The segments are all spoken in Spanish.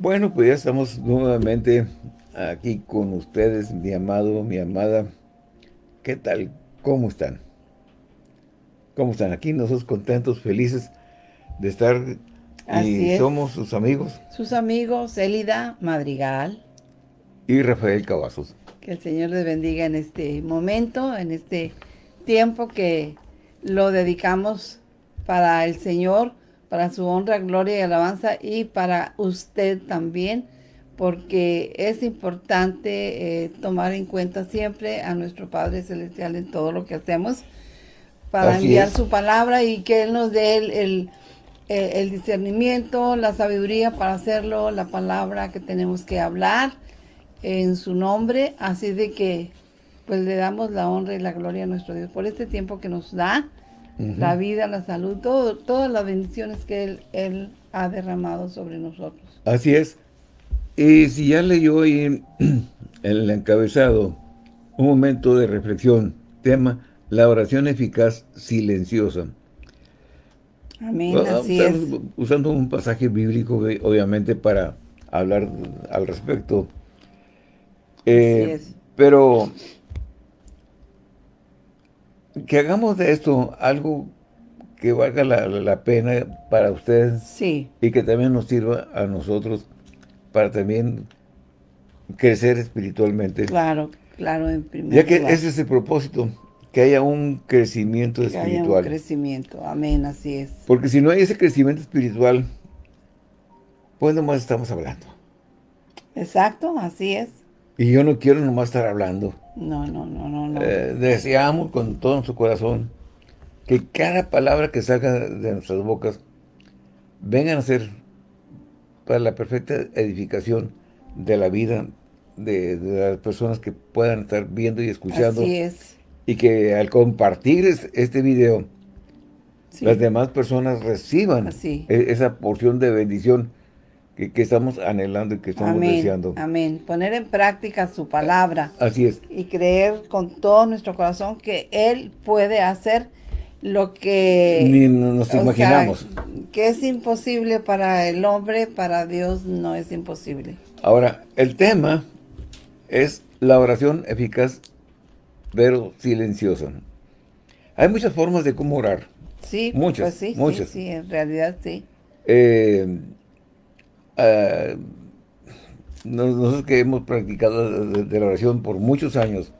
Bueno, pues ya estamos nuevamente aquí con ustedes, mi amado, mi amada. ¿Qué tal? ¿Cómo están? ¿Cómo están? Aquí nosotros contentos, felices de estar y somos sus amigos. Sus amigos, Elida Madrigal. Y Rafael Cavazos. Que el Señor les bendiga en este momento, en este tiempo que lo dedicamos para el Señor, para su honra, gloria y alabanza y para usted también, porque es importante eh, tomar en cuenta siempre a nuestro Padre Celestial en todo lo que hacemos, para enviar su palabra y que Él nos dé el, el, discernimiento, la sabiduría para hacerlo, la palabra que tenemos que hablar en su nombre, así de que pues le damos la honra y la gloria a nuestro Dios por este tiempo que nos da, la vida, la salud, todo, todas las bendiciones que él, él, ha derramado sobre nosotros. Así es. Y si ya leyó ahí en, el encabezado un momento de reflexión, tema, la oración eficaz silenciosa. Amén, así es. Usando un pasaje bíblico, obviamente, para hablar al respecto. Eh, pero que hagamos de esto algo que valga la, pena para ustedes. Sí. Y que también nos sirva a nosotros para también crecer espiritualmente. Claro, claro, en primer Ya que ese es el propósito, que haya un crecimiento que espiritual. Haya un crecimiento, amén, así es. Porque si no hay ese crecimiento espiritual, pues nomás estamos hablando. Exacto, así es. Y yo no quiero nomás estar hablando. No, no, no, no. no. Eh, deseamos con todo nuestro corazón que cada palabra que salga de nuestras bocas vengan a ser para la perfecta edificación de la vida de, las personas que puedan estar viendo y escuchando. Así es. Y que al compartir este video, las demás personas reciban e, esa porción de bendición que, estamos anhelando y que estamos deseando. Amén. Poner en práctica su palabra. Así es. Y creer con todo nuestro corazón que Él puede hacer lo que... Ni nos imaginamos. que es imposible para el hombre, para Dios no es imposible. Ahora, el tema es la oración eficaz, pero silenciosa. Hay muchas formas de cómo orar. Sí, muchas, pues sí, muchas. Sí, en realidad sí. Eh, eh, nosotros que hemos practicado de, la oración por muchos años,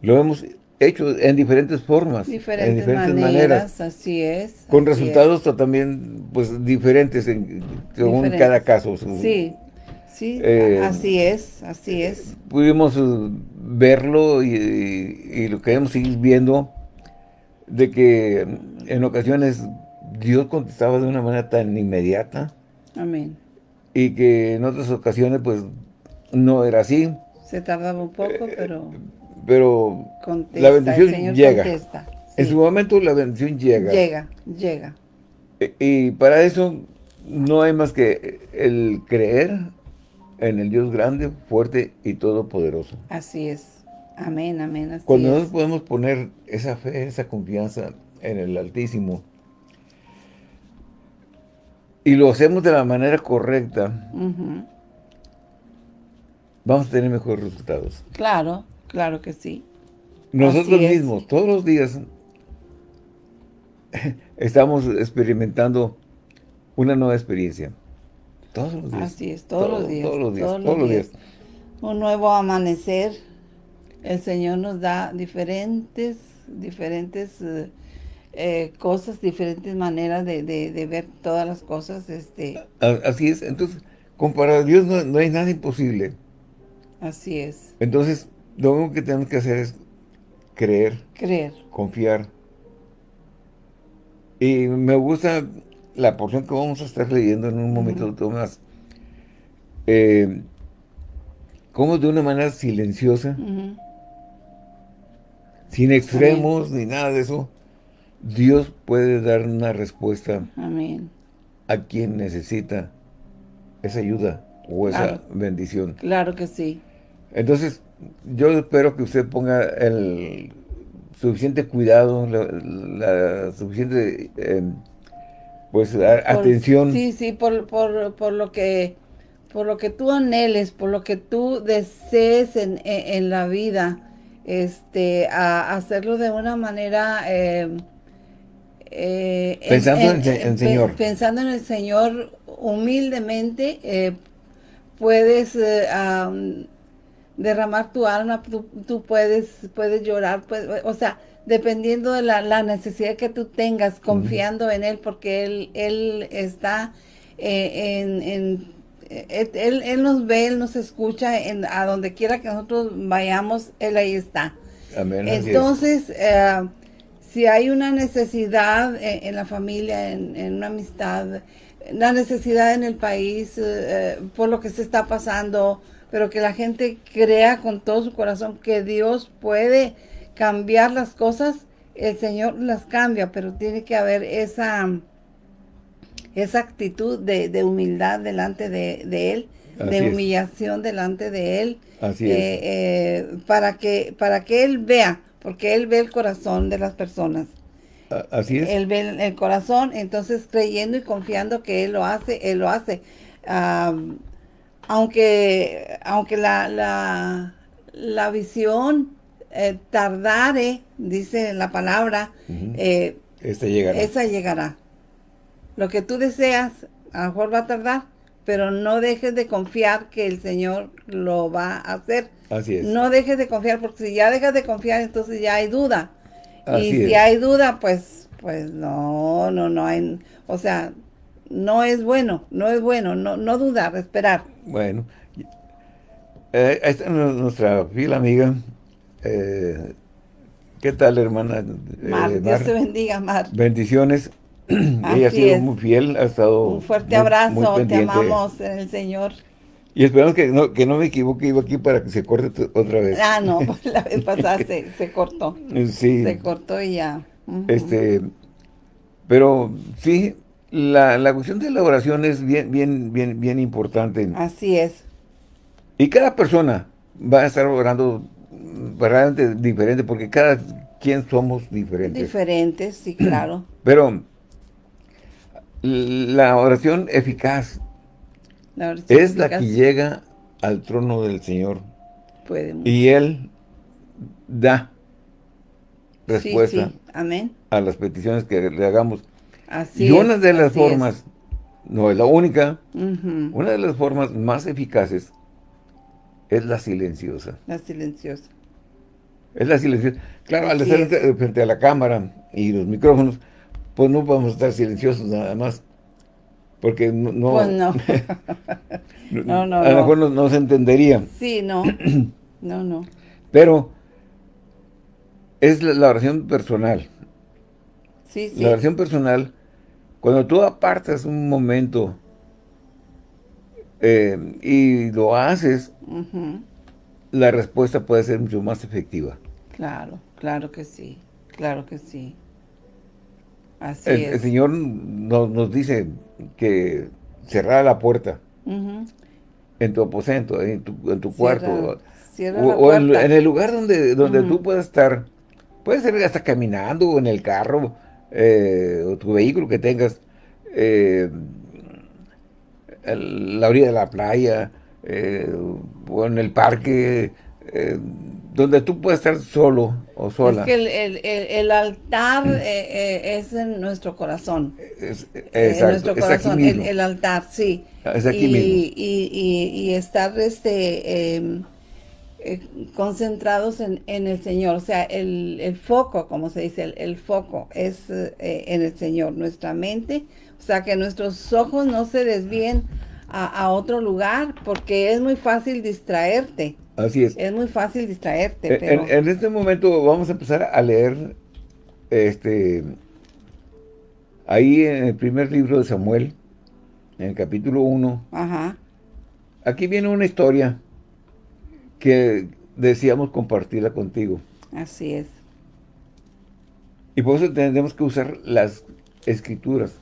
lo hemos hecho en diferentes formas, diferentes en diferentes maneras, así es. Con resultados también pues diferentes en, según cada caso. Sí, sí, eh, así es, así es. Pudimos eh, verlo y, y, lo queremos seguir viendo, de que en ocasiones Dios contestaba de una manera tan inmediata. Amén. Y que en otras ocasiones, pues, no era así. Se tardaba un poco, eh, pero... Pero la bendición llega. En su momento la bendición llega. Llega, llega. E, y, para eso no hay más que el creer en el Dios grande, fuerte y todopoderoso. Así es. Amén, amén. Así Cuando nosotros podemos poner esa fe, esa confianza en el Altísimo, y lo hacemos de la manera correcta, vamos a tener mejores resultados. Claro, claro que sí. Nosotros mismos, todos los días, estamos experimentando una nueva experiencia. Todos los días. Así es, todos los días. Todos los días, todos, los días. Un nuevo amanecer. El Señor nos da diferentes, diferentes... Eh, eh, cosas, diferentes maneras de, de, ver todas las cosas. este Así es, entonces, con para Dios no, hay nada imposible. Así es. Entonces, lo único que tenemos que hacer es creer. Creer. Confiar. Y me gusta la porción que vamos a estar leyendo en un momento más. Eh, como de una manera silenciosa, sin extremos ni nada de eso, Dios puede dar una respuesta a quien necesita esa ayuda o esa bendición. Claro que sí. Entonces, yo espero que usted ponga el suficiente cuidado, la, suficiente em, pues atención. Sí, sí, por, por, por, lo que por lo que tú anheles, por lo que tú desees en, en, la vida, este, a, hacerlo de una manera eh, eh, pensando en, el Señor. Pensando en el Señor humildemente, eh, puedes derramar tu alma, tú, puedes, puedes llorar, o sea, dependiendo de la, necesidad que tú tengas, confiando en Él, porque Él, él está en, en él, él, nos ve, Él nos escucha, en, a donde quiera que nosotros vayamos, Él ahí está. Entonces, eh, si hay una necesidad en, la familia, en, una amistad, la necesidad en el país, eh, por lo que se está pasando, pero que la gente crea con todo su corazón que Dios puede cambiar las cosas, el Señor las cambia, pero tiene que haber esa esa actitud de, humildad delante de, Él, de humillación delante de Él, Así eh, eh, para, que, para que Él vea, porque Él ve el corazón de las personas. Así es. Él ve el corazón, entonces creyendo y confiando que Él lo hace, Él lo hace. aunque aunque la, la, la visión eh, tardare, dice la palabra, llegará. esa llegará. Lo que tú deseas, a lo mejor va a tardar, pero no dejes de confiar que el Señor lo va a hacer. Así es. No dejes de confiar, porque si ya dejas de confiar, entonces ya hay duda. y si hay duda, pues, pues no, no, no hay, o sea, no es bueno, no es bueno, no, no dudar, esperar. Bueno, eh, esta es nuestra fiel amiga, eh, ¿qué tal hermana? Mar, eh, Dios te bendiga, Mar. Bendiciones. Ella ha sido muy fiel, ha estado Un fuerte abrazo, te amamos en el Señor. Y esperamos que no, que no me equivoque, iba aquí para que se corte otra vez. Ah, no, la vez pasada se, cortó. Sí. Se cortó y ya. Este, pero sí, la, la cuestión de la oración es bien, bien, bien, bien importante. Así es. Y cada persona va a estar orando verdaderamente diferente, porque cada quien somos diferentes. Diferentes, sí, claro. Pero la oración eficaz es la que llega al trono del Señor. y Él da respuesta a las peticiones que le hagamos. y una de las formas, no es la única, una de las formas más eficaces es la silenciosa. La silenciosa. Es la silenciosa. Claro, al estar frente a la cámara y los micrófonos, pues no podemos estar silenciosos nada más. Porque no... Pues no. no, no, A lo mejor no, se entendería. Sí, no. no, no. Pero es la, oración personal. Sí, sí. La oración personal, cuando tú apartas un momento eh, y lo haces, la respuesta puede ser mucho más efectiva. Claro, claro que sí, claro que sí el, Señor nos, dice que cerrar la puerta en tu aposento, en tu, cuarto. o, en, el lugar donde, donde tú puedas estar. Puede ser hasta caminando o en el carro eh, o tu vehículo que tengas. Eh, la orilla de la playa eh, o en el parque donde tú puedes estar solo o sola. Es que el, altar mm. eh, eh, es en nuestro corazón. Es, en nuestro corazón, el, altar, sí. Es aquí y, mismo. Y, estar este, em, eh, concentrados en, el Señor. O sea, el, foco, como se dice, el, foco es en el Señor. Nuestra mente, o sea, que nuestros ojos no se desvíen a, a otro lugar porque es muy fácil distraerte. Así es. Es muy fácil distraerte. Pero... En, este momento vamos a empezar a leer este ahí en el primer libro de Samuel, en el capítulo 1. Ajá. Aquí viene una historia que decíamos compartirla contigo. Así es. Y por eso tenemos que usar las escrituras.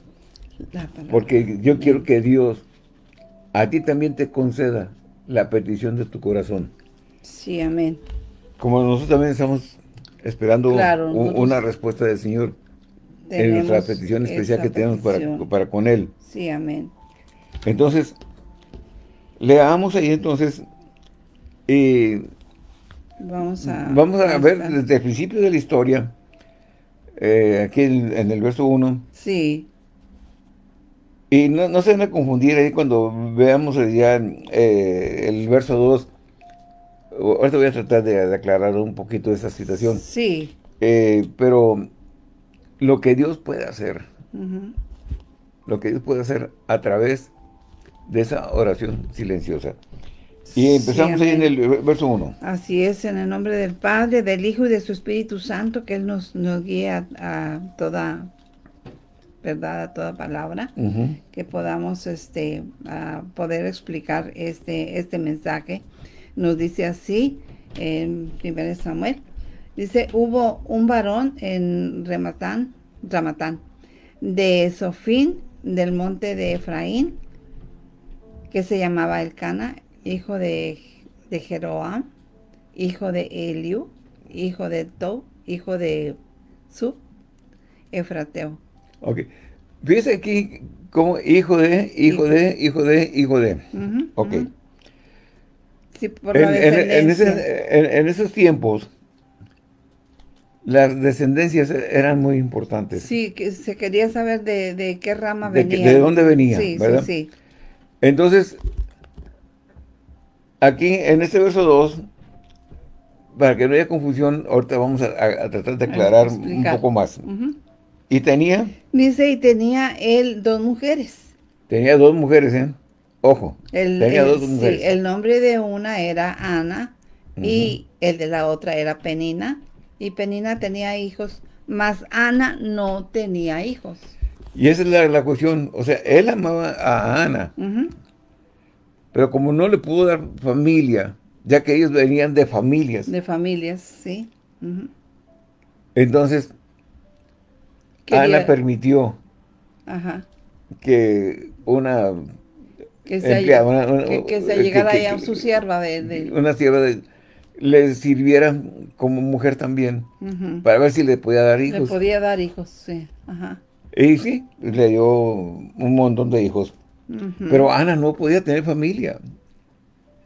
porque yo quiero que Dios a ti también te conceda la petición de tu corazón. Sí, amén. Como nosotros también estamos esperando una respuesta del Señor. en nuestra petición especial que tenemos para, para con Él. Sí, amén. Entonces, leamos ahí entonces, y Vamos a... vamos a ver desde el principio de la historia, eh, aquí en, en el verso 1, Sí, y no, no se van a confundir ahí cuando veamos ya eh, el verso 2, ahorita voy a tratar de, de aclarar un poquito esa situación, sí. Eh, pero lo que Dios puede hacer, lo que Dios puede hacer a través de esa oración silenciosa. Y empezamos Sí, ahí en el verso 1. Así es, en el nombre del Padre, del Hijo y de su Espíritu Santo, que Él nos, nos guía a toda verdad, a toda palabra, que podamos este, a poder explicar este, este mensaje. Nos dice así, en 1 Samuel, dice, hubo un varón en Rematán, Ramatán, de Sofín, del monte de Efraín, que se llamaba Elcana, hijo de, de Jeroam, hijo de Eliú, hijo de Tou, hijo de Sub, Efrateo. Ok. Fíjese aquí como hijo de, hijo de, hijo de, hijo de. Ok. Sí, por En, la en- en descendencia. ese- en- en esos tiempos, las descendencias eran muy importantes. Sí, que se quería saber de, de qué rama De venía. de dónde venía, sí, ¿verdad? Sí, sí. Entonces, aquí en este verso 2, para que no haya confusión, ahorita vamos a, a- a tratar de aclarar un poco más. Y tenía, Dice, y tenía él dos mujeres. tenía dos mujeres, ¿eh? Ojo, El, tenía el- dos sí, mujeres. el nombre de una era Ana y el de la otra era Penina. Y Penina tenía hijos, mas Ana no tenía hijos. Y esa es la, la cuestión. O sea, él amaba a Ana, pero como no le pudo dar familia, ya que ellos venían de familias, De familias, sí. Entonces Quería- Ana permitió Ajá. que una Que se, empleada, una- una- que, que se que- llegara que- a su sierva de... de- una sierva de- le sirviera como mujer también, para ver si le podía dar Le hijos. podía dar hijos, sí. Ajá. Y sí, le dio un montón de hijos. Pero Ana no podía tener familia.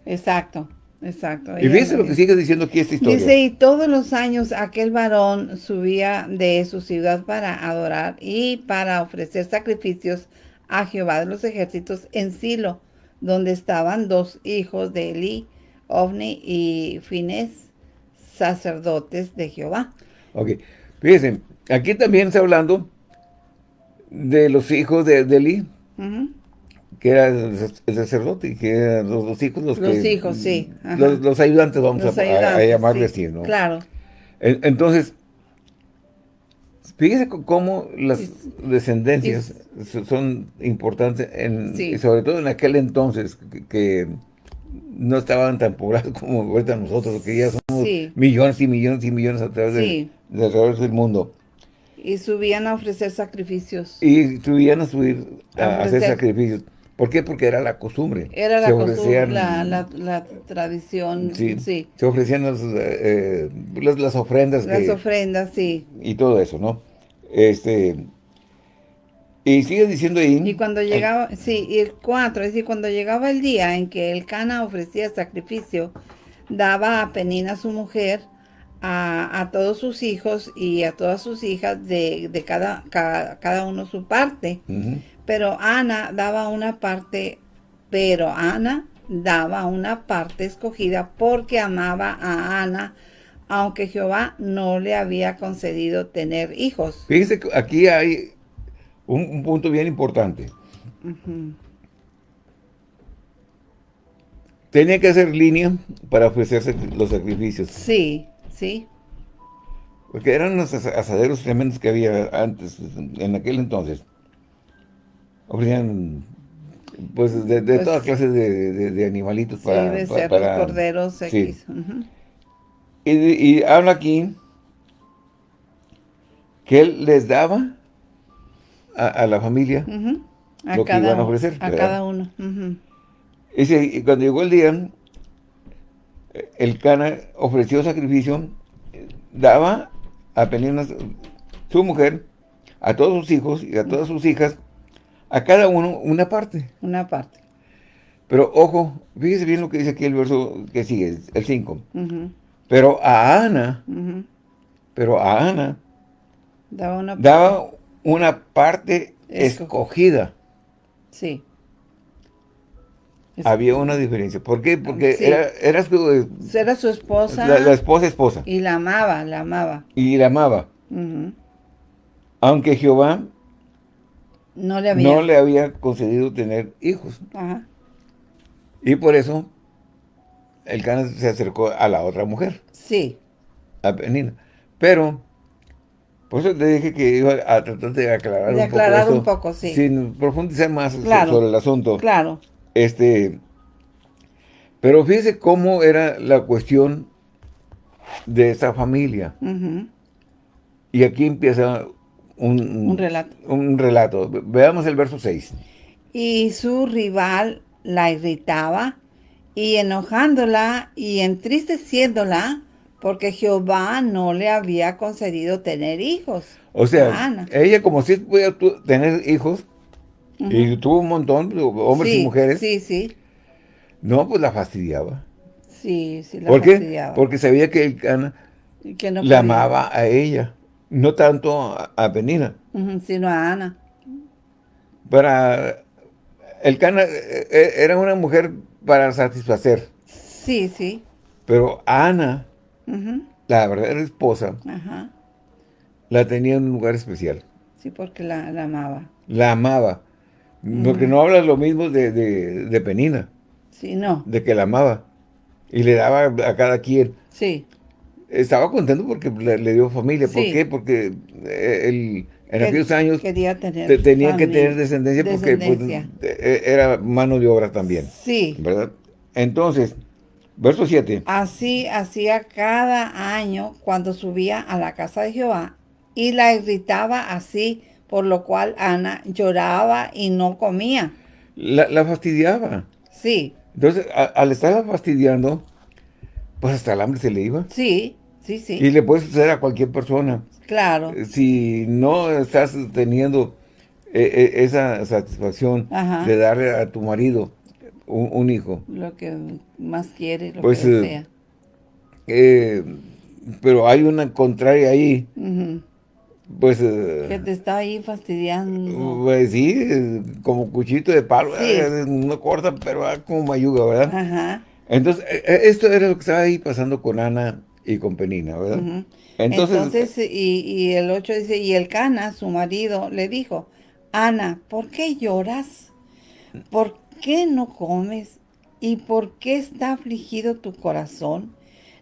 Exacto, exacto. Y fíjense lo que sigue diciendo aquí esta historia. Dice, y todos los años aquel varón subía de su ciudad para adorar y para ofrecer sacrificios a Jehová de los ejércitos en Silo, donde estaban dos hijos de Eli, Ovni y Fines, sacerdotes de Jehová. Ok, fíjense, aquí también está hablando de los hijos de, de Eli, Ujú. que era el el sacerdote, y que eran los, los hijos los, Los que... hijos, sí. Los, los ayudantes, vamos Los a, a- a ayudantes, llamarles sí, así, ¿no? Claro. En- Entonces, fíjese cómo las descendencias so- son importantes, en, Sí. y sobre todo en aquel entonces, que, que no estaban tan poblados como ahorita nosotros, que ya somos Sí. millones y millones y millones a través Sí. de, alrededor del mundo. Y subían a ofrecer sacrificios. Y tuvieran a subir a, A hacer sacrificios. ¿Por qué? Porque era la costumbre. Era la costumbre, la, la, la tradición, sí, sí. Se ofrecían las, eh, las, las ofrendas Las que- ofrendas, sí. y todo eso, ¿no? Este... Y sigue diciendo ahí... Y cuando llegaba, sí, y el 4, es decir, cuando llegaba el día en que el Cana ofrecía sacrificio, daba a Penina su mujer, a, a todos sus hijos y a todas sus hijas de, de cada, cada, cada uno su parte. Ujú. Pero Ana daba una parte, pero Ana daba una parte escogida porque amaba a Ana, aunque Jehová no le había concedido tener hijos. Fíjense que aquí hay un, un punto bien importante. Tenía que hacer línea para ofrecerse los sacrificios. Sí, sí. Porque eran asa- asaderos tremendos que había antes, en aquel entonces. Ofrecían, pues, de, de Pues, todas clases de, de- de animalitos Sí, para... de pa- cerdos, para- corderos, sí. Y, y habla aquí que él les daba a, a la familia. A Lo que cada, iban a ofrecer, a ¿verdad? cada uno. Dice, y cuando llegó el día, el Cana ofreció sacrificio, daba a Penina, su mujer, a todos sus hijos y a todas sus hijas, a cada uno una parte. Una parte. Pero ojo, fíjese bien lo que dice aquí el verso que sigue, el 5. Pero a Ana, pero a Ana, daba una, daba una parte escogida. Sí. Había una diferencia. ¿Por qué? Porque era, era, su, eh, era su esposa. La, esposa esposa. Y la amaba, la amaba. Y la amaba. Aunque Jehová no le, había... no le había concedido tener hijos. Ajá. Y por eso el Cana se acercó a la otra mujer. Sí. A Penina. Pero, por eso te dije que iba a tratar de aclarar de aclarar un poco, sí. Sin profundizar más sobre el asunto. Claro. Este, pero fíjese cómo era la cuestión de esa familia. Y aquí empieza un, un, relato. Un relato. Veamos el verso 6. Y su rival la irritaba y enojándola y entristeciéndola porque Jehová no le había concedido tener hijos. O sea, ella como si pudiera tener hijos y tuvo un montón, hombres y mujeres. Sí, sí. No, pues la fastidiaba. Sí, sí la ¿Por qué? Porque sabía que el Cana la amaba a ella, no tanto a, Penina. sino a Ana. Para el Cana eh, eh, era una mujer para satisfacer. Sí, sí. Pero Ana, la verdadera esposa, la tenía en un lugar especial. Sí, porque la, amaba. La amaba. Porque no habla lo mismo de, Penina. Sí, no. De que la amaba. Y le daba a cada quien. Sí. Estaba contento porque le, dio familia. ¿Por qué? Porque eh, él en aquellos años quería tener tenía que tener descendencia, porque pues, e, era mano de obra también. Sí. ¿Verdad? Entonces, verso 7. Así hacía cada año cuando subía a la casa de Jehová y la irritaba así, por lo cual Ana lloraba y no comía. La, fastidiaba. Sí. Entonces, al estarla fastidiando, pues hasta el hambre se le iba. Sí, sí, sí. Y le puede suceder a cualquier persona. Claro. Eh, si no estás teniendo eh, eh, esa satisfacción de darle a tu marido un, hijo. Lo que más quiere, lo pues, que desea. pero hay una contraria ahí. Pues... que te está ahí fastidiando. Pues sí, como cuchito de palo. no corta, pero como mayuga, ¿verdad? Ajá. Entonces, esto era lo que estaba ahí pasando con Ana y con Penina, ¿verdad? Entonces, y, el 8 dice, y el Cana, su marido, le dijo, Ana, ¿por qué lloras? ¿Por qué no comes? ¿Y por qué está afligido tu corazón?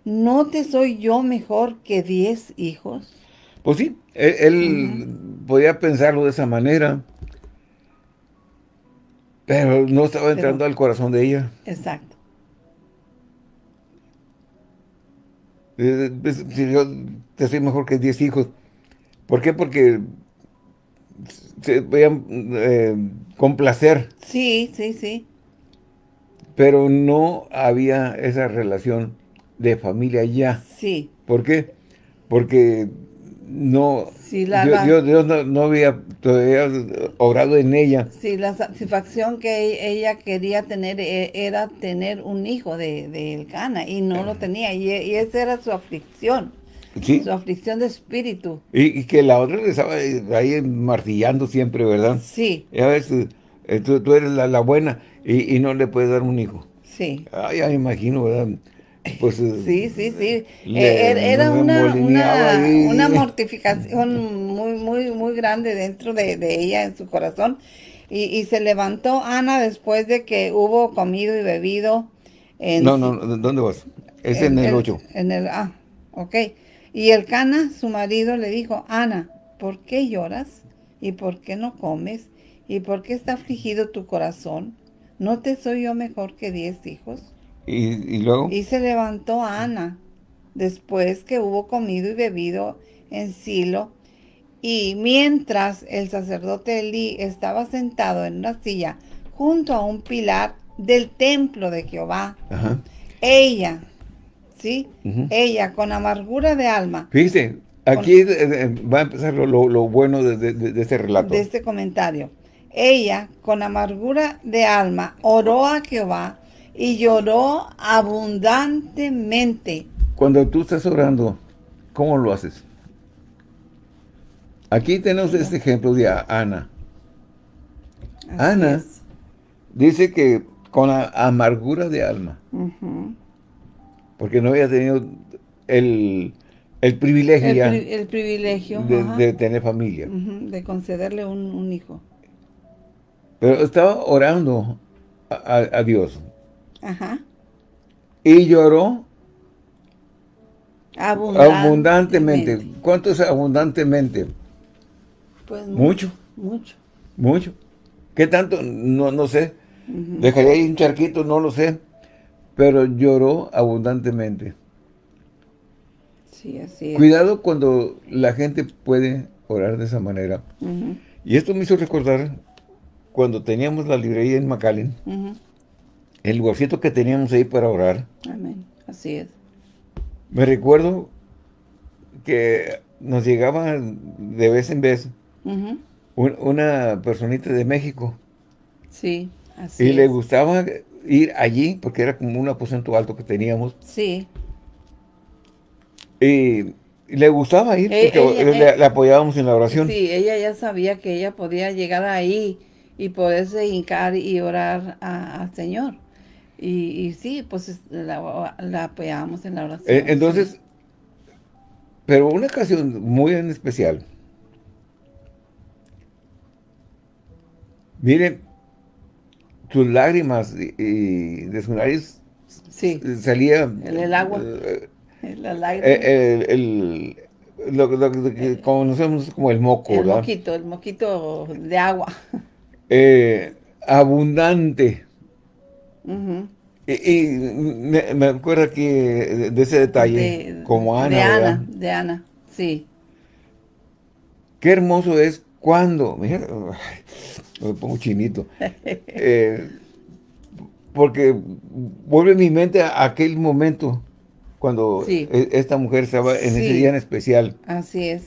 ¿No te soy yo mejor que diez hijos? Pues sí, él, podía pensarlo de esa manera, pero no estaba entrando al corazón de ella. Exacto. Eh, si yo te soy mejor que 10 hijos. ¿Por qué? Porque se veían eh, complacer. Sí, sí, sí. Pero no había esa relación de familia ya. Sí. ¿Por qué? Porque no, Dios, no, había todavía obrado en ella. Sí, la satisfacción que ella quería tener e, era tener un hijo de, de Elcana y no lo tenía y, esa era su aflicción. Su aflicción de espíritu. Y, que la otra le estaba ahí martillando siempre, ¿verdad? Sí. Y a veces eh, tú, eres la, buena y, y, no le puedes dar un hijo. Sí. Ah, ya me imagino, ¿verdad? Pues, sí, sí, sí. Eh, era una, una, mortificación muy, muy, muy grande dentro de, ella, en su corazón. Y, se levantó Ana después de que hubo comido y bebido. En no, no, ¿dónde vas? Es en, el 8. En el, ah, ok. Y el Cana, su marido, le dijo, Ana, ¿por qué lloras? ¿Y por qué no comes? ¿Y por qué está afligido tu corazón? ¿No te soy yo mejor que diez hijos? ¿Y, luego? Y se levantó Ana, después que hubo comido y bebido en Silo, y mientras el sacerdote Elí estaba sentado en una silla junto a un pilar del templo de Jehová, ella, ¿sí? Ella con amargura de alma. Fíjese, Aquí va a empezar lo, bueno de, de, este relato. De este comentario. Ella, con amargura de alma, oró a Jehová y lloró abundantemente. Cuando tú estás orando, ¿cómo lo haces? Aquí tenemos este ejemplo de Ana. Ana dice que con la amargura de alma. Porque no había tenido el, privilegio el, privilegio de, tener familia. de concederle un, hijo. Pero estaba orando a, Dios. Ajá. Y lloró abundantemente. ¿Cuánto es abundantemente? Pues mucho. Mucho. Mucho. ¿Qué tanto? No, no sé. Dejaría ahí un charquito, no lo sé. Pero lloró abundantemente. Sí, así es. Cuidado cuando la gente puede orar de esa manera. Y esto me hizo recordar cuando teníamos la librería en McAllen, el lugarcito que teníamos ahí para orar. Amén, así es. Me recuerdo que nos llegaba de vez en vez una personita de México. Sí, así Y le gustaba ir allí, porque era como un aposento alto que teníamos. Sí. Y le gustaba ir, eh, porque le, apoyábamos en la oración. Sí, ella ya sabía que ella podía llegar ahí y poderse hincar y orar al Señor. Y, sí, pues la, apoyábamos en la oración. Eh, entonces, pero una ocasión muy en especial, Miren, sus lágrimas y, de sus nariz sí. salía... El, agua, eh, la lágrima. Eh, el, lo, que conocemos como el moco, El moquito, el moquito de agua. Eh, abundante. Y, me, acuerdo aquí de, ese detalle, como Ana, De Ana, de Ana, sí. Qué hermoso es cuando, mira, me pongo chinito, eh, porque vuelve mi mente a aquel momento cuando e, esta mujer estaba en ese día en especial. Así es.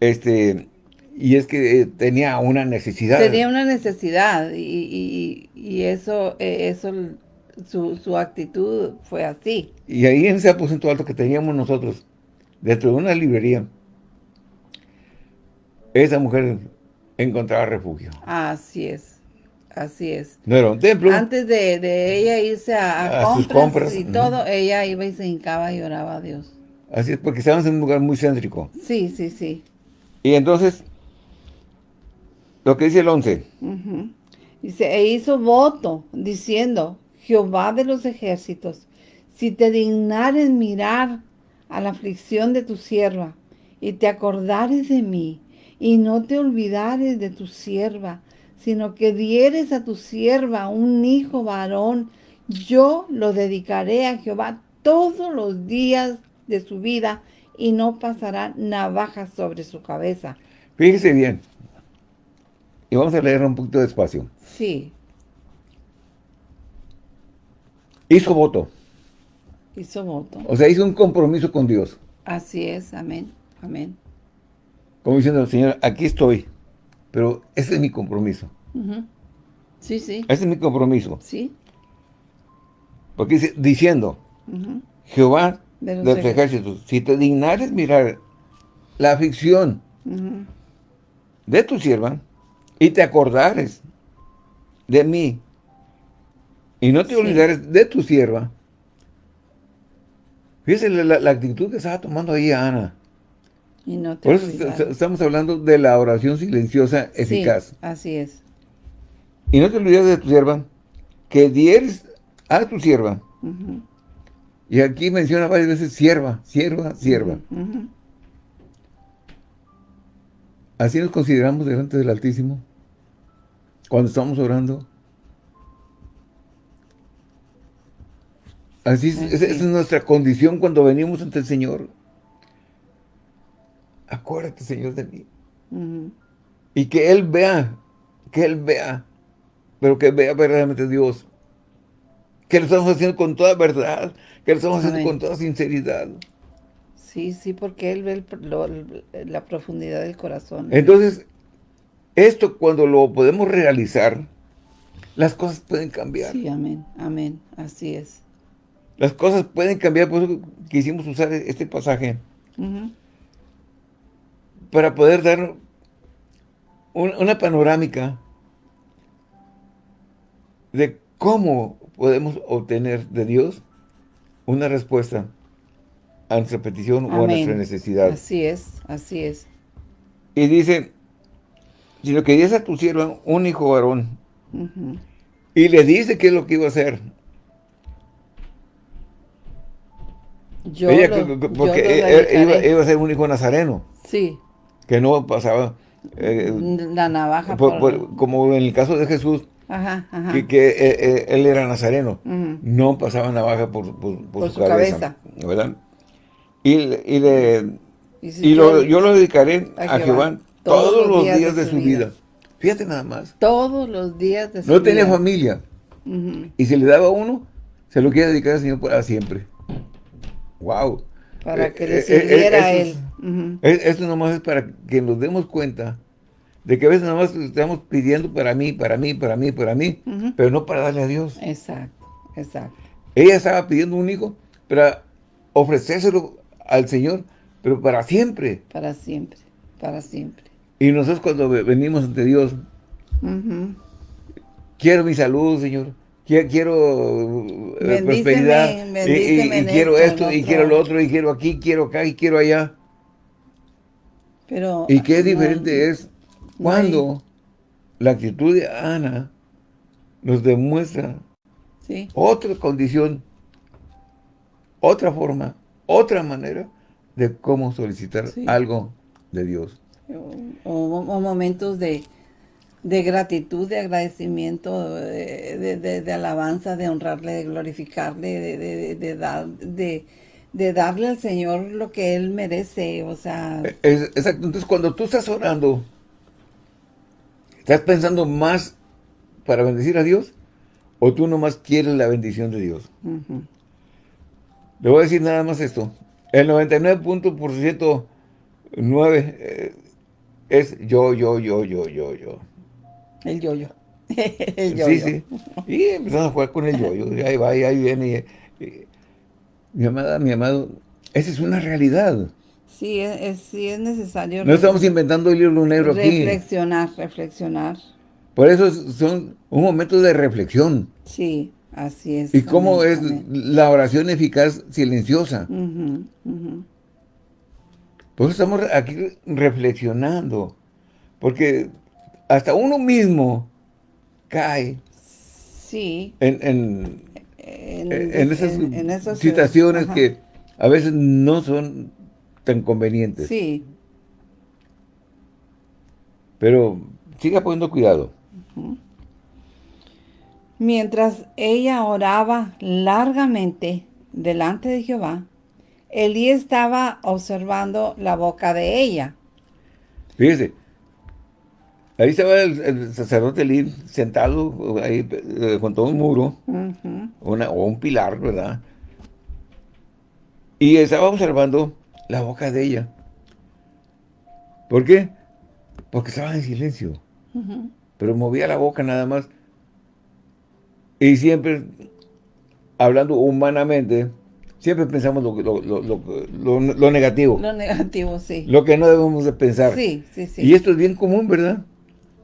Este, y es que eh, tenía una necesidad. Tenía una necesidad y, eso, eh, eso su, su, actitud fue así. Y ahí en ese aposento alto que teníamos nosotros, dentro de una librería, esa mujer encontraba refugio. Así es, así es. No era un templo. Antes de, ella irse a, compras, y todo, ella iba y se hincaba y oraba a Dios. Así es, porque estábamos en un lugar muy céntrico. Sí, sí, sí. Y entonces, lo que dice el 11. Dice, e hizo voto, diciendo, Jehová de los ejércitos, si te dignares mirar a la aflicción de tu sierva, y te acordares de mí, y no te olvidares de tu sierva, sino que dieres a tu sierva un hijo varón, yo lo dedicaré a Jehová todos los días de su vida y no pasará navaja sobre su cabeza. Fíjese bien. Y vamos a leer un poquito despacio. Sí. Hizo voto. Hizo voto. O sea, hizo un compromiso con Dios. Así es, amén, amén. Como diciendo, Señor, aquí estoy, pero ese es mi compromiso. Sí, sí. Ese es mi compromiso. Sí. Porque dice, diciendo, Jehová de los, ejércitos, si te dignares mirar la aflicción de tu sierva y te acordares de mí y no te olvidares de tu sierva, fíjese la, actitud que estaba tomando ahí Ana. Y no te Por eso estamos hablando de la oración silenciosa eficaz. así es. Y no te olvides de tu sierva, que dieres a tu sierva. Y aquí menciona varias veces sierva, sierva, sierva. Así nos consideramos delante del Altísimo. Cuando estamos orando. Así, esa es nuestra condición cuando venimos ante el Señor acuérdate, Señor, de mí. Y que Él vea, que Él vea, pero que vea verdaderamente Dios. Que lo estamos haciendo con toda verdad, que lo estamos haciendo con toda sinceridad. Sí, sí, porque Él ve el- lo- la profundidad del corazón. Entonces, esto cuando lo podemos realizar, las cosas pueden cambiar. Sí, amén, amén, así es. Las cosas pueden cambiar, por eso quisimos usar este pasaje para poder dar un- una panorámica de cómo podemos obtener de Dios una respuesta a nuestra petición o a nuestra necesidad. Así es, así es. Y dice, si lo querías a tu sierva un hijo varón, y le dice qué es lo que iba a hacer. Yo Ella, lo- que- que- yo porque lo e- e- iba, iba a ser un hijo nazareno, Sí, que no pasaba, eh, la navaja por- por... por- como en el caso de Jesús, Ajá, ajá. que, que, eh, eh, él era nazareno, no pasaba navaja por, su, su cabeza, ¿verdad? Y, le- y, le- si y lo- yo lo dedicaré a a Jehová. Jehová todos los días de su vida. Fíjate nada más. Todos los días de su No tenía vida. familia. Y si le daba uno, se lo quiere dedicar al Señor para siempre. ¡Wow! Para que Eh, le eh, sirviera a eh, él. Esto nomás es para que nos demos cuenta de que a veces nomás estamos pidiendo para mí, para mí, para mí, para mí, pero no para darle a Dios. Exacto, exacto. Ella estaba pidiendo un hijo para ofrecérselo al Señor, pero para siempre. Para siempre, para siempre. Y nosotros cuando ve- venimos ante Dios, quiero mi salud, Señor. Quiero, eh, Bendíceme, prosperidad. y- quiero esto, y quiero lo otro, y quiero aquí, quiero acá, y quiero allá. Pero, Y qué diferente es no cuando la actitud de Ana nos demuestra Sí, otra condición, otra forma, otra manera de cómo solicitar Sí. algo de Dios. O, o momentos de, de gratitud, de agradecimiento, de, de- alabanza, de honrarle, de glorificarle, de, dar- de- de darle al Señor lo que Él merece, o sea, Es- exacto. Entonces, cuando tú estás orando, ¿estás pensando más para bendecir a Dios? ¿O tú nomás quieres la bendición de Dios? ujú, Le voy a decir nada más esto. El 99.9 eh, es yo, yo, yo, yo, yo, yo. el yoyo. el yoyo. Sí, sí. Y empezamos a jugar con el yo-yo. Ahí va, y ahí viene. y- y- mi amada, mi amado, esa es una realidad. Sí, es, es- sí es necesario No estamos inventando el libro negro aquí. reflexionar, reflexionar. Por eso es- son un momento de reflexión. Sí, así es. Y cómo es la oración eficaz silenciosa. Ujú. Por eso estamos aquí reflexionando. Porque hasta uno mismo cae Sí, en, en- en, en esas situaciones ajá. que a veces no son tan convenientes. Sí, Pero siga poniendo cuidado. mientras ella oraba largamente delante de Jehová, Elí estaba observando la boca de ella. Fíjese, ahí estaba el, el sacerdote Elí sentado ahí eh, junto a un muro, una, o un pilar, ¿verdad? Y estaba observando la boca de ella. ¿Por qué? Porque estaba en silencio. Pero movía la boca nada más. Y siempre, hablando humanamente, siempre pensamos lo, lo, lo, lo, lo- lo negativo. Lo negativo, sí. Lo que no debemos de pensar. Sí, sí, sí. Y esto es bien común, ¿verdad?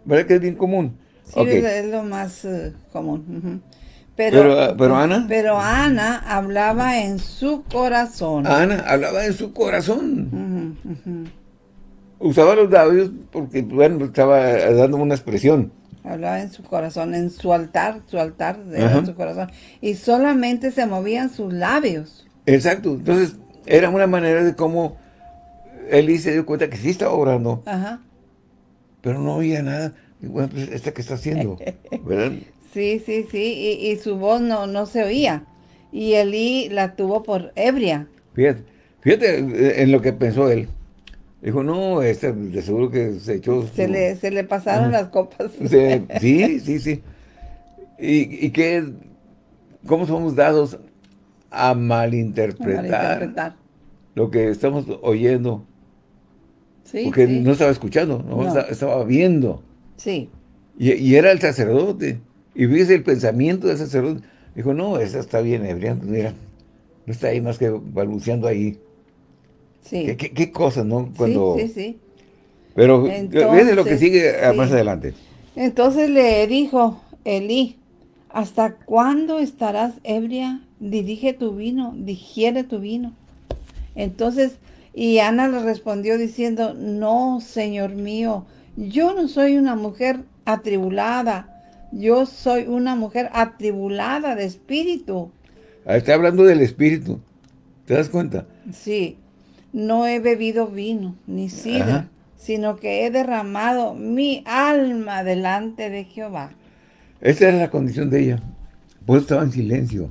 ¿Verdad que es bien común? Sí, es, lo más eh, común. ujú. Pero, ah, pero Ana, Pero Ana hablaba en su corazón. Ana hablaba en su corazón. Usaba los labios porque, bueno, estaba dando una expresión. Hablaba en su corazón, en su altar, su altar en su corazón. Y solamente se movían sus labios. Exacto. Entonces, era una manera de cómo Eli se dio cuenta que sí estaba orando, Ajá. pero no oía nada. Y bueno, pues, ¿esta qué está haciendo? ¿Verdad? Sí, sí, sí. Y, y su voz no, no se oía. Y Elí la tuvo por ebria. Fíjate, fíjate eh, en lo que pensó él. Dijo, no, este de seguro que se echó... Se su- le, se le pasaron las copas. Se- sí, sí, sí. Y, y que, ¿cómo somos dados a malinterpretar, Malinterpretar. lo que estamos oyendo. Sí, porque sí. no estaba escuchando, no, No. Estaba, viendo. Sí, Y, y era el sacerdote. Y fíjese el pensamiento del sacerdote. Dijo, no, esa está bien ebria. Mira, no está ahí más que balbuceando ahí. sí. ¿Qué, qué, qué cosas, no? Cuando... Sí, sí, sí. Pero fíjese lo que Entonces, sigue más adelante. Entonces le dijo Elí, ¿hasta cuándo estarás ebria? Dirige tu vino, digiere tu vino. Entonces, y Ana le respondió diciendo, no, Señor mío, yo no soy una mujer atribulada, yo soy una mujer atribulada de espíritu. Ah, Está hablando del espíritu. ¿Te das cuenta? Sí, no he bebido vino ni sidra, Ajá. sino que he derramado mi alma delante de Jehová. Esta era la condición de ella. Pues estaba en silencio.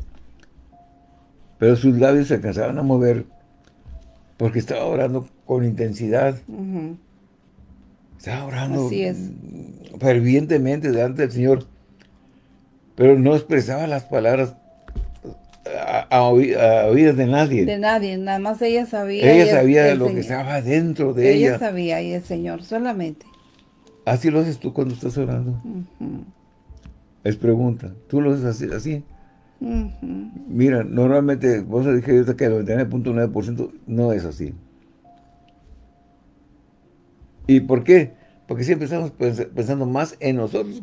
Pero sus labios se alcanzaban a mover porque estaba orando con intensidad. Estaba orando Así es. fervientemente delante del Señor. Pero no expresaba las palabras a, a oí- a oídas de nadie. De nadie, nada más ella sabía. ella el- sabía el lo que estaba dentro de Ella ella. sabía y el Señor solamente. Así lo haces tú cuando estás orando. Ujú, Es pregunta. ¿Tú lo haces así? así? Mira, normalmente, vos dije que el 99.9% no es así. ¿Y por qué? Porque siempre estamos pens- pensando más en nosotros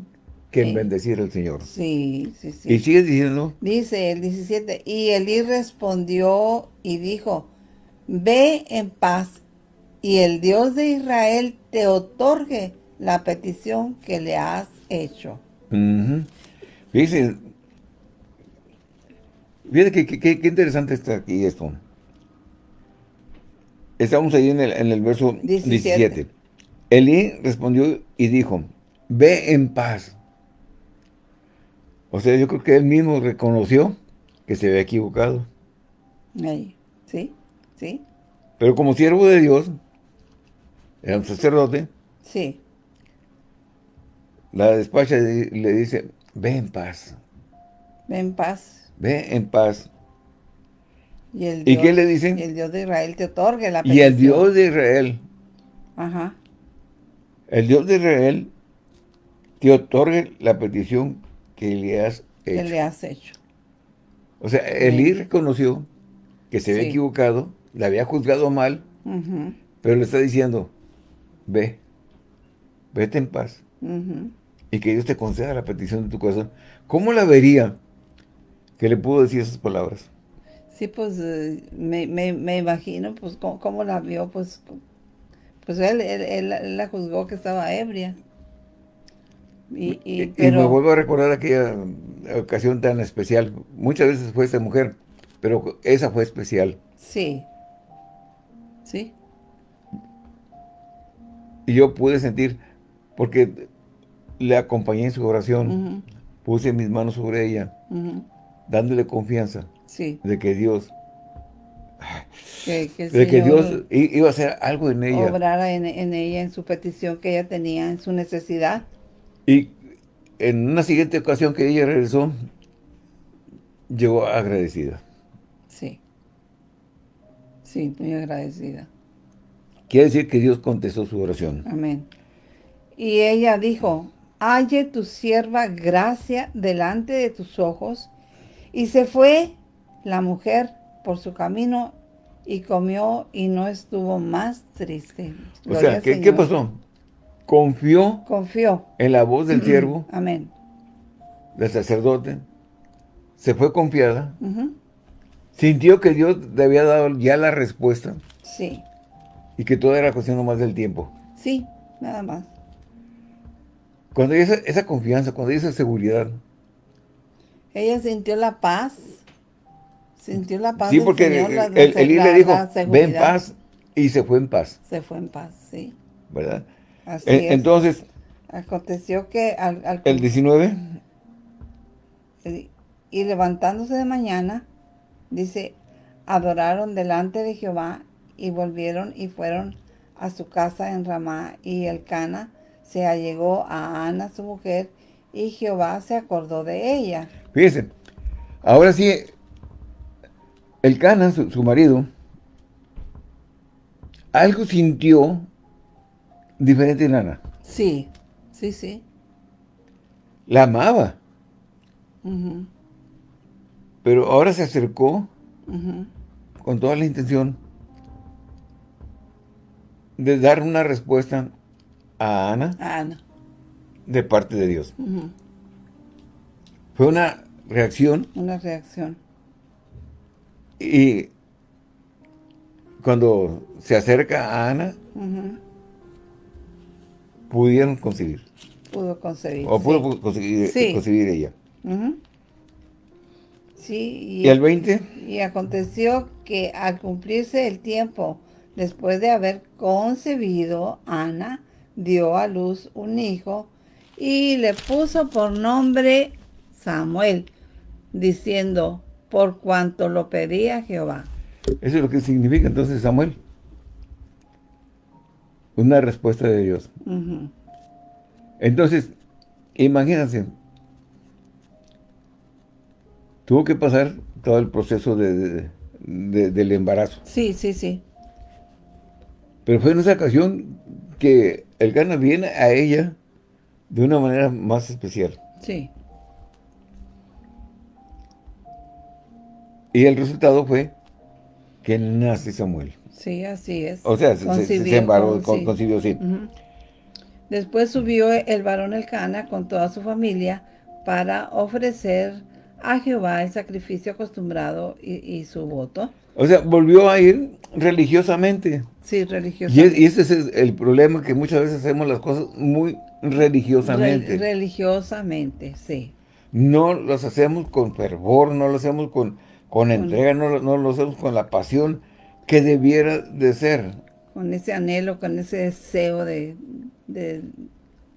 que en Sí. bendecir al Señor. Sí, sí, sí. Y sigues diciendo, Dice el 17, y Elí respondió y dijo, ve en paz, y el Dios de Israel te otorgue la petición que le has hecho. ujú. fíjese, fíjate que, que- interesante está aquí esto. Estamos ahí en el, en el verso 17. 17. Elí respondió y dijo, ve en paz. O sea, yo creo que él mismo reconoció que se había equivocado. Ahí, ¿sí? ¿Sí? Pero como siervo de Dios, era un sacerdote, Sí. la despacha le dice, ve en paz, Ve en paz. Ve en paz. Y, el ¿Y qué le dicen? y el Dios de Israel te otorgue la Y el petición. Dios de Israel, Ajá. el Dios de Israel, te otorgue la petición que le has Que hecho. le has hecho. O sea, Elí reconoció que se había Sí. equivocado, le había juzgado mal, pero le está diciendo, ve, vete en paz. y que Dios te conceda la petición de tu corazón. ¿Cómo la vería que le pudo decir esas palabras? Sí, pues eh, me, me, me imagino, pues, cómo, cómo la vio, pues, pues él, él, él- él la juzgó que estaba ebria. Y, y, Y, pero, me vuelvo a recordar aquella ocasión tan especial. Muchas veces fue esta mujer, pero esa fue especial. sí, sí, Y yo pude sentir, porque le acompañé en su oración, puse mis manos sobre ella, ujú, dándole confianza sí, de que Dios, que, que de que Dios iba a hacer algo en ella. obrara en, en ella, en su petición que ella tenía, en su necesidad. Y en una siguiente ocasión que ella regresó, llegó agradecida. Sí, sí, muy agradecida. Quiere decir que Dios contestó su oración. Amén. Y ella dijo, halle tu sierva gracia delante de tus ojos. Y se fue la mujer por su camino y comió y no estuvo más triste. O sea, ¿qué, qué pasó? Confió Confió. en la voz del siervo, Amén. del sacerdote, se fue confiada, sintió que Dios le había dado ya la respuesta Sí, y que todo era cuestión nomás del tiempo. sí, nada más. Cuando hay esa, esa confianza, cuando hay esa seguridad, Ella sintió la paz. Sintió la paz sí, del porque Señor, la- el, la- le dijo, ve en paz, y se fue en paz, Se fue en paz, sí. ¿verdad? Así es. entonces, Aconteció que al, al- el 19, y y levantándose de mañana, dice, adoraron delante de Jehová y volvieron y fueron a su casa en Ramá y el Cana se allegó a Ana su mujer y Jehová se acordó de ella. Fíjense, ahora sí, el Cana, su, su marido, algo sintió diferente en Ana. Sí, sí, sí. La amaba. Pero ahora se acercó con toda la intención de dar una respuesta a Ana. Ana. De parte de Dios. Fue una reacción. Una reacción. Y cuando se acerca a Ana, pudieron concebir. Pudo concebir. O pudo conseguir, concebir ella. Sí. Y, el 20? Y aconteció que al cumplirse el tiempo, después de haber concebido, Ana dio a luz un hijo y le puso por nombre Samuel, diciendo, por cuanto lo pedía Jehová. Eso es lo que significa entonces Samuel. Una respuesta de Dios. Entonces, imagínense, tuvo que pasar todo el proceso de, del embarazo. Sí, sí, sí. Pero fue en esa ocasión que el gana viene a ella de una manera más especial. Sí. Y el resultado fue que nace Samuel. Sí, así es. O sea, se, se, embaró, concibió, sí. Después subió el varón Elcana con toda su familia para ofrecer a Jehová el sacrificio acostumbrado y, su voto. O sea, volvió a ir religiosamente. Sí, religiosamente. Y, ese es el problema, que muchas veces hacemos las cosas muy religiosamente. religiosamente, sí. No las hacemos con fervor, no lo hacemos con, con entrega, no, no lo hacemos con la pasión que debiera de ser. Con ese anhelo, con ese deseo de,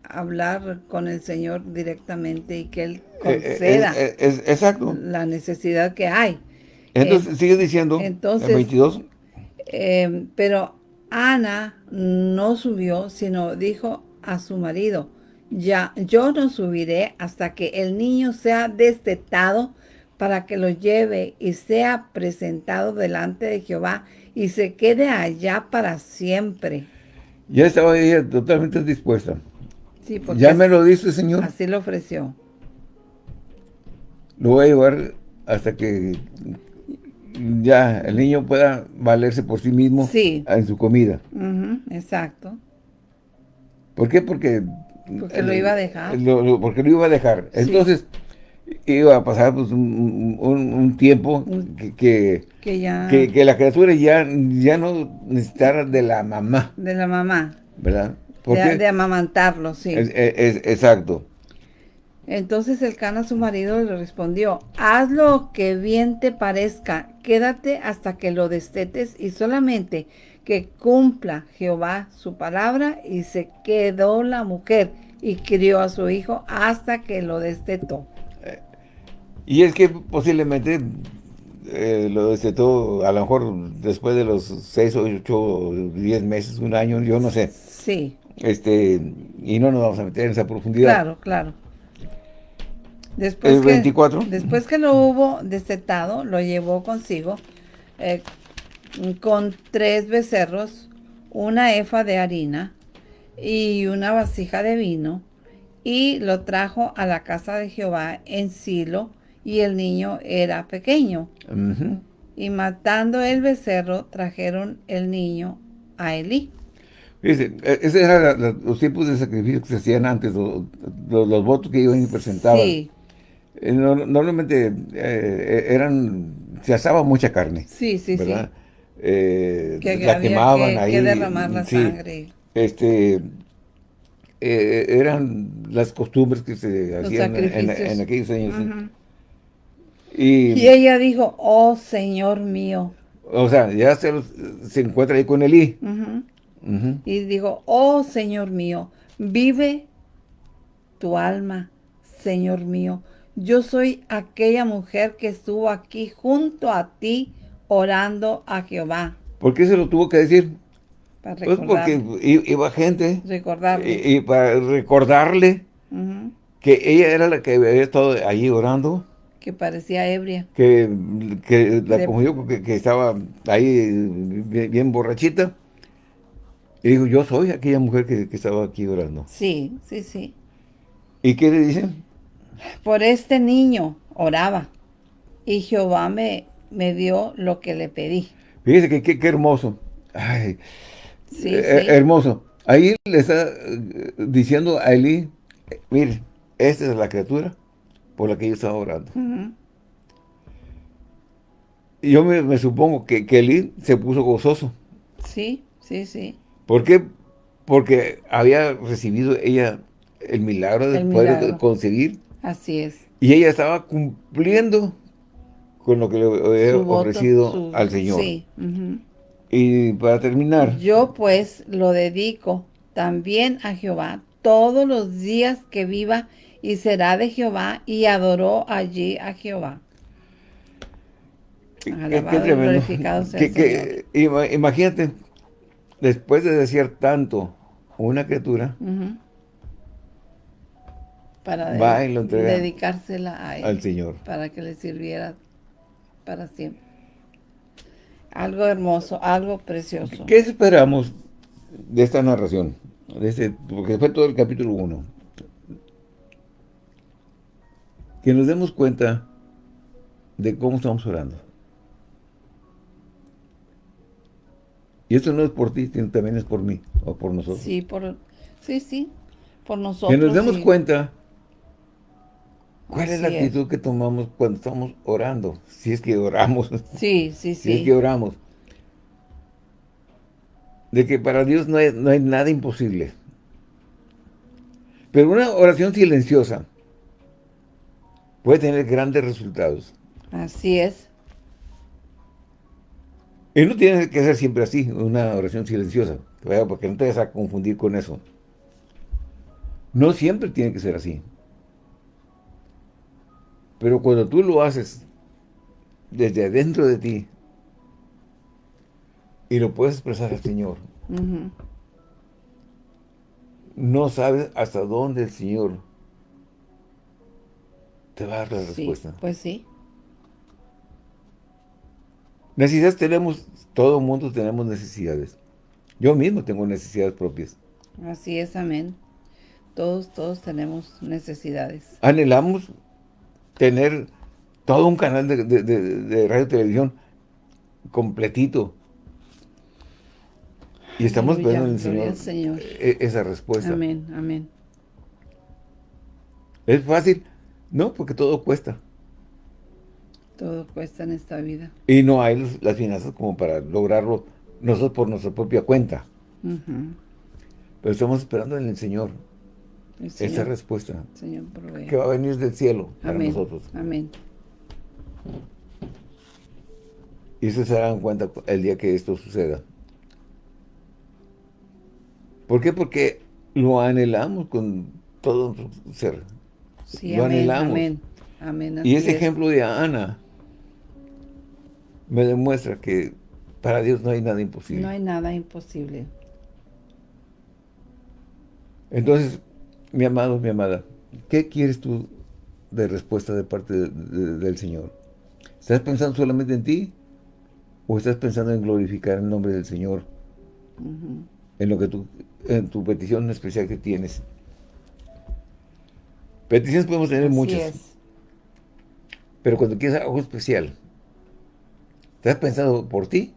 hablar con el Señor directamente y que Él eh, eh, conceda exacto. la necesidad que hay. Entonces, eh, sigue diciendo, entonces, 22. pero Ana no subió, sino dijo a su marido, ya, yo no subiré hasta que el niño sea destetado para que lo lleve y sea presentado delante de Jehová y se quede allá para siempre. Ya estaba ella totalmente dispuesta. Sí, porque ya me lo dice, Señor. Así lo ofreció. Lo voy a llevar hasta que ya el niño pueda valerse por sí mismo en su comida. exacto. ¿Por qué? Porque... Porque lo iba a dejar. porque lo iba a dejar. Entonces, iba a pasar pues, un, tiempo que, que, la criatura ya, ya no necesitara de la mamá. De la mamá. ¿Verdad? De, de, amamantarlo, sí. exacto. Entonces el cana su marido le respondió, haz lo que bien te parezca, quédate hasta que lo destetes y solamente que cumpla Jehová su palabra y se quedó la mujer y crió a su hijo hasta que lo destetó. Y es que posiblemente eh, lo destetó a lo mejor después de los 6 o 8 10 meses, un año, yo no sé. Sí. Este, y no nos vamos a meter en esa profundidad. Claro, claro. Después el 24. Que, después que lo hubo destetado, lo llevó consigo eh, con tres becerros, una efa de harina y una vasija de vino, y lo trajo a la casa de Jehová en Silo, y el niño era pequeño. Y matando el becerro, trajeron el niño a Elí. Fíjense, e, esos eran los tiempos de sacrificio que se hacían antes, los, votos que iban y presentaban. Sí. Eh, normalmente eh, eran, se asaba mucha carne. Sí, sí, sí. Eh, la quemaban que, ahí. Que derramar la sangre. Este, eran las costumbres que se hacían en, aquellos años. Y, ella dijo, oh Señor mío. O sea, ya se, se encuentra ahí con Elí. Y dijo, oh Señor mío, vive tu alma, Señor mío. Yo soy aquella mujer que estuvo aquí junto a ti orando a Jehová. ¿Por qué se lo tuvo que decir? Para pues porque iba gente. Recordarle. Y, para recordarle que ella era la que había estado allí orando. Que parecía ebria. Que, que la que, que, estaba ahí bien, borrachita. Y digo, yo soy aquella mujer que, que estaba aquí orando. Sí, sí, sí. ¿Y qué le dicen? Por este niño oraba y Jehová me, me dio lo que le pedí. Fíjese que qué hermoso. Ay, Sí, eh, sí. hermoso. Ahí le está eh, diciendo a Eli, mire, esta es la criatura por la que yo estaba orando. Y yo me, me supongo que, que se puso gozoso. Sí, sí, sí. ¿Por qué? Porque había recibido ella el milagro de poder concebir Así es. y ella estaba cumpliendo con lo que le había ofrecido su- al Señor. Sí. Y para terminar, Yo pues lo dedico también a Jehová todos los días que viva y será de Jehová y adoró allí a Jehová. qué- qué Alabado tremendo. glorificado sea Que- imagínate, después de decir tanto una criatura. Para Va de- y lo entrega dedicársela a él. al Señor. Para que le sirviera para siempre. Algo hermoso, algo precioso. ¿Qué esperamos de esta narración? De este, porque fue todo el capítulo 1. Que nos demos cuenta de cómo estamos orando. Y esto no es por ti, sino también es por mí, o por nosotros. Sí, por, sí, sí, por nosotros. que nos demos sí. cuenta cuál es la es. actitud que tomamos cuando estamos orando. Si es que oramos. Sí, sí, Si es sí. que oramos. De que para Dios no hay, no hay nada imposible. Pero una oración silenciosa puede tener grandes resultados. Así es. Y no tiene que ser siempre así, una oración silenciosa, ¿verdad? porque no te vas a confundir con eso. No siempre tiene que ser así. Pero cuando tú lo haces desde adentro de ti y lo puedes expresar al Señor, no sabes hasta dónde el Señor te va a dar la Sí, respuesta. pues sí. Necesidades tenemos, todo el mundo tenemos necesidades. Yo mismo tengo necesidades propias. Así es, amén. Todos, todos tenemos necesidades. Anhelamos tener todo un canal de, de- de- de radio y televisión completito. Y estamos esperando en el Señor, Señor. e- esa respuesta. Amén, amén. ¿Es fácil? No, porque todo cuesta. Todo cuesta en esta vida. Y no hay los- las finanzas como para lograrlo nosotros por nuestra propia cuenta. Pero estamos esperando en el Señor El esa respuesta Señor que va a venir del cielo para Amén, nosotros. amén. Y ustedes se darán cuenta el día que esto suceda. ¿Por qué? Porque lo anhelamos con todo nuestro ser. Sí, Lo amén, anhelamos. amén. Amén, Y ese es. ejemplo de Ana me demuestra que para Dios no hay nada imposible. No hay nada imposible. Entonces, mi amado, mi amada, ¿qué quieres tú de respuesta de parte de- de- del Señor? ¿Estás pensando solamente en ti? ¿O estás pensando en glorificar el nombre del Señor en lo que tú, en tu petición especial que tienes? Peticiones podemos tener Así muchas, es. pero cuando quieres algo especial, ¿estás pensando por ti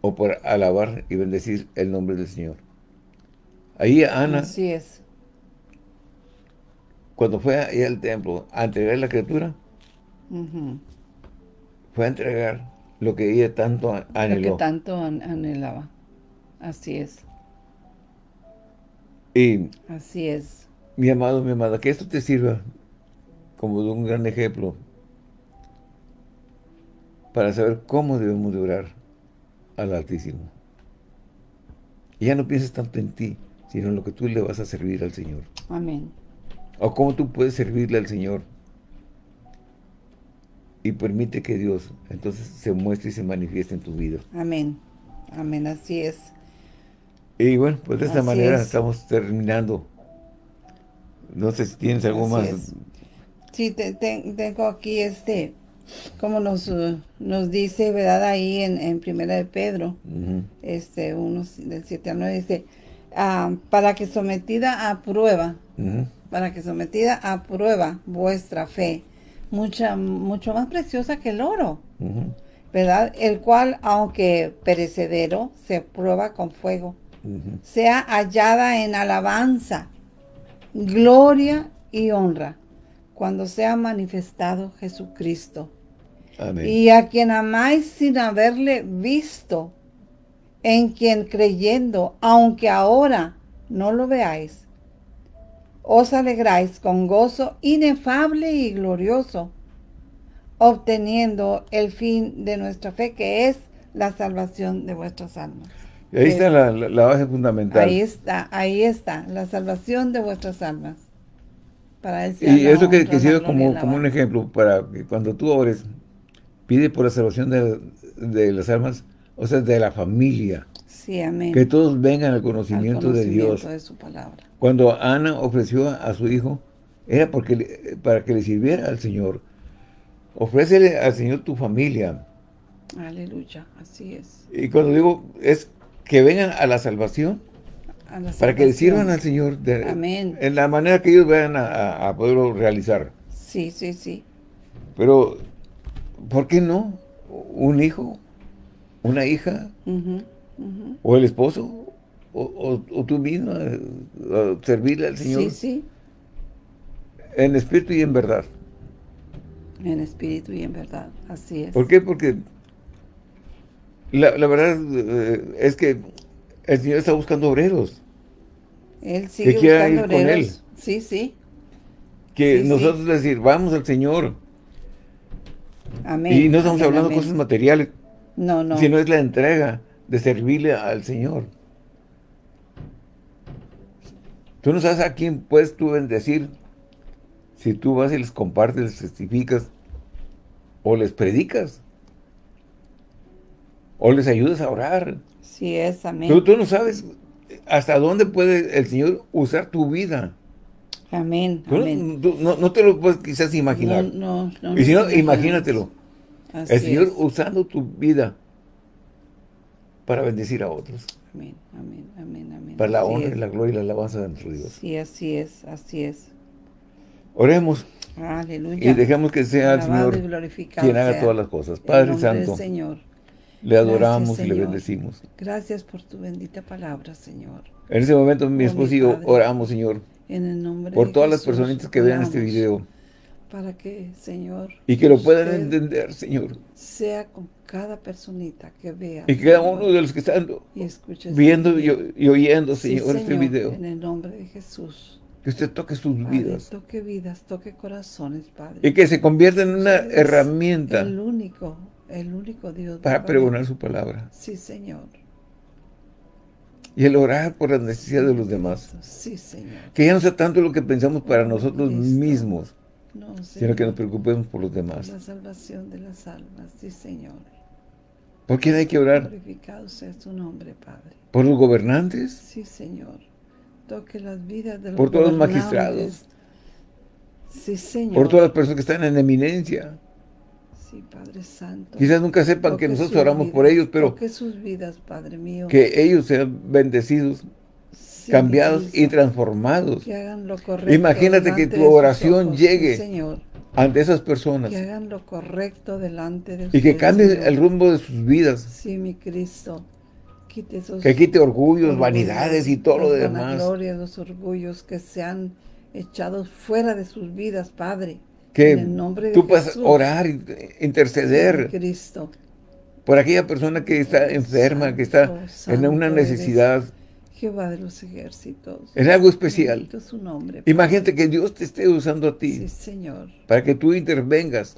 o por alabar y bendecir el nombre del Señor? Ahí Ana, Así es. cuando fue ahí al templo a entregar la criatura, fue a entregar lo que ella tanto a- Lo que anheló. tanto an- anhelaba. Así es. Y Así es. Mi amado, mi amada, que esto te sirva como de un gran ejemplo para saber cómo debemos de orar al Altísimo. Y ya no pienses tanto en ti, sino en lo que tú le vas a servir al Señor. Amén. O cómo tú puedes servirle al Señor. Y permite que Dios entonces se muestre y se manifieste en tu vida. Amén. Amén. Así es. Y bueno, pues de esta Así manera es. estamos terminando. No sé si tienes algo Así más. es. Sí, te- te- tengo aquí este como nos, uh, nos dice, ¿verdad? Ahí en, en Primera de Pedro, este, unos del 7 al 9, dice, ah, para que sometida a prueba, para que sometida a prueba vuestra fe, mucha, mucho más preciosa que el oro, ¿verdad? El cual, aunque perecedero, se prueba con fuego, sea hallada en alabanza, gloria y honra, cuando sea manifestado Jesucristo. Y a quien amáis sin haberle visto, en quien creyendo, aunque ahora no lo veáis, os alegráis con gozo inefable y glorioso, obteniendo el fin de nuestra fe, que es la salvación de vuestras almas. Ahí está la, base fundamental. Ahí está, ahí está, la salvación de vuestras almas. Para y eso que, que sirve como, como un ejemplo, para que cuando tú ores, pide por la salvación de, de las almas, o sea, de la familia. Sí, amén. Que todos vengan al conocimiento, de Dios. de su palabra. Cuando Ana ofreció a su hijo, era porque para que le sirviera al Señor. Ofrécele al Señor tu familia. Aleluya, así es. Y cuando digo, es que vengan a la salvación, para que le sirvan al Señor Amén. en la manera que ellos vayan a, poderlo realizar. Sí, sí, sí. Pero, ¿por qué no? Un hijo, una hija, o el esposo, o, tú misma, servirle al Señor. Sí, sí. En espíritu y en verdad. En espíritu y en verdad, así es. ¿Por qué? Porque la, verdad eh, es que el Señor está buscando obreros. Él sigue que buscando obreros. Con él. Sí, sí. Que nosotros decir, vamos al Señor. Amén. Y no estamos hablando de cosas materiales. No, no. Sino es la entrega de servirle al Señor. Tú no sabes a quién puedes tú bendecir si tú vas y les compartes, les testificas o les predicas o les ayudas a orar. Sí es, amén. Pero tú no sabes hasta dónde puede el Señor usar tu vida. Amén, no, te lo puedes quizás imaginar. No, no, Y si no, imagínatelo. el Señor usando tu vida para bendecir a otros. Amén, amén, amén, amén. Para la honra, y la gloria y la alabanza de nuestro Dios. Sí, así es, así es. Oremos. Aleluya. Y dejemos que sea el Señor quien haga todas las cosas. Padre Santo. Señor. Le adoramos y le bendecimos. Gracias por tu bendita palabra, Señor. En ese momento mi esposo y yo oramos, Señor. En el nombre por todas las personitas que vean este video. Para que, Señor. Y que lo puedan entender, Señor. Sea con cada personita que vea. Y cada uno de los que están viendo y, oyendo, Señor, este video. En el nombre de Jesús. Que usted toque sus vidas. Toque vidas, toque corazones, Padre. Y que se convierta en una herramienta. El único el único Dios. Para pregonar su palabra. Sí, Señor. Y el orar por las necesidades de los demás. Sí, Señor. Que ya no sea tanto lo que pensamos para nosotros mismos. Sino que nos preocupemos por los demás. La salvación de las almas. Sí, Señor. ¿Por quién hay que orar? Glorificado sea su nombre, Padre. ¿Por los gobernantes? Sí, Señor. Toque las vidas de los Por todos los magistrados. Sí, Señor. Por todas las personas que están en eminencia. Sí, Padre Santo. Quizás nunca sepan que nosotros oramos por ellos, pero que sus vidas, Padre mío. Que ellos sean bendecidos, cambiados y transformados. Que hagan lo correcto. Imagínate que tu oración llegue ante esas personas. Que hagan lo correcto delante de Y que cambie el rumbo de sus vidas. Sí, mi Cristo. Quite esos que quite orgullos, vanidades y todo lo demás. gloria, los orgullos que se han echado fuera de sus vidas, Padre que tú puedas orar, interceder Cristo. por aquella persona que está enferma, que está en una necesidad. Jehová de los ejércitos. Es algo especial. Su nombre, Imagínate que Dios te esté usando a ti. Sí, Señor. Para que tú intervengas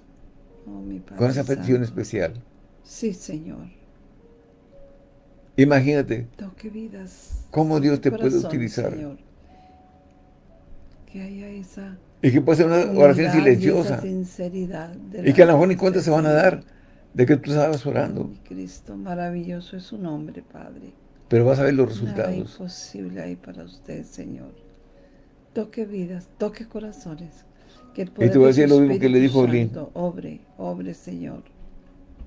oh, con esa petición especial. Sí, Señor. Imagínate. Toque vidas. Cómo Dios te puede utilizar. Señor. Que haya esa y que puede ser una oración silenciosa. Y, que a lo mejor ni cuenta se van a dar de que tú estabas orando. Cristo, maravilloso es su nombre, Padre. Pero vas a ver los resultados. Nada imposible ahí para usted, Señor. Toque vidas, toque corazones. Que el Y poder te voy a de decir lo mismo que le dijo Obre, obre, Señor.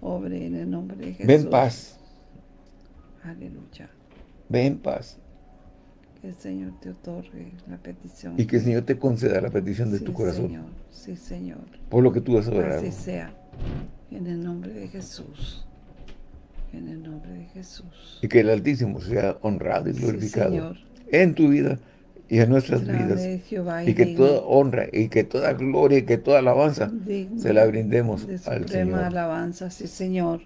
Obre en el nombre de Jesús. Ven paz, Aleluya. ven paz. Que el Señor te otorgue la petición. Y que el Señor te conceda la petición de Sí, tu corazón. Señor. Sí, Señor. Por lo que tú has orado. Así sea. En el nombre de Jesús. En el nombre de Jesús. Y que el Altísimo sea honrado y Sí, glorificado Señor. en tu vida y en nuestras vidas. Jehová Y que toda honra y que toda gloria y que toda alabanza digno se la brindemos de al Señor. alabanza, sí, Señor.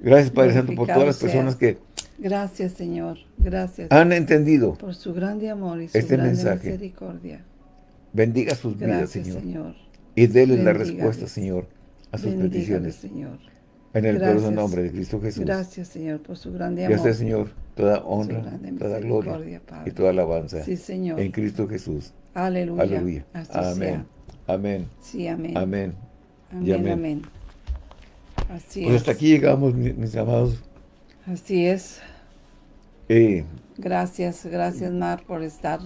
Gracias, Padre Santo, por todas las personas que Gracias, Señor. Gracias han entendido. por su grande amor y su este grande mensaje. misericordia. Bendiga sus vidas, Gracias, Señor. Señor. Y déles la respuesta, Señor, a sus peticiones. Señor. En el Gracias. poderoso nombre de Cristo Jesús. Gracias, Señor, por su grande amor. usted, Señor, toda honra, toda gloria Padre. y toda alabanza. Sí, Señor. En Cristo Jesús. Aleluya. Aleluya. Así Amén. sea. Amén. Sí, amén. Amén. Amén. amén. Así Pues es. hasta aquí llegamos, mi- mis amados. Así es. Eh, Gracias, gracias Mar por estar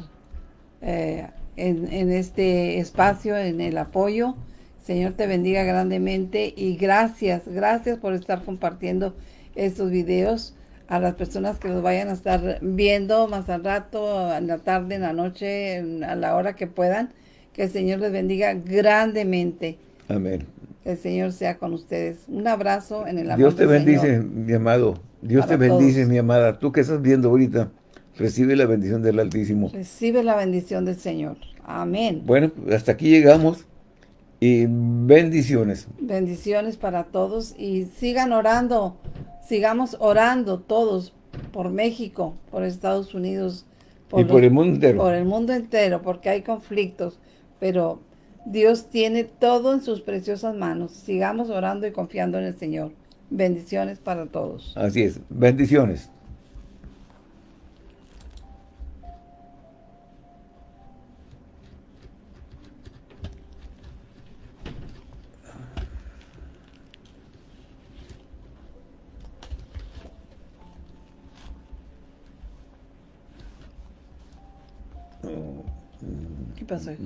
eh, en, en este espacio, en el apoyo. Señor te bendiga grandemente y gracias, gracias por estar compartiendo estos videos a las personas que los vayan a estar viendo más al rato, en la tarde, en la noche, en- a la hora que puedan. Que el Señor les bendiga grandemente. amén. Que el Señor sea con ustedes. Un abrazo en el amor Dios te bendice, Señor. mi amado. Dios Para te bendice, todos. mi amada. Tú que estás viendo ahorita, recibe la bendición del Altísimo. Recibe la bendición del Señor. Amén. Bueno, hasta aquí llegamos. Y bendiciones. Bendiciones para todos y sigan orando, sigamos orando todos por México, por Estados Unidos, y por el mundo entero. por el mundo entero, porque hay conflictos, pero Dios tiene todo en sus preciosas manos. Sigamos orando y confiando en el Señor. Bendiciones para todos. Así es. Bendiciones. ¿Qué pasó? hijo?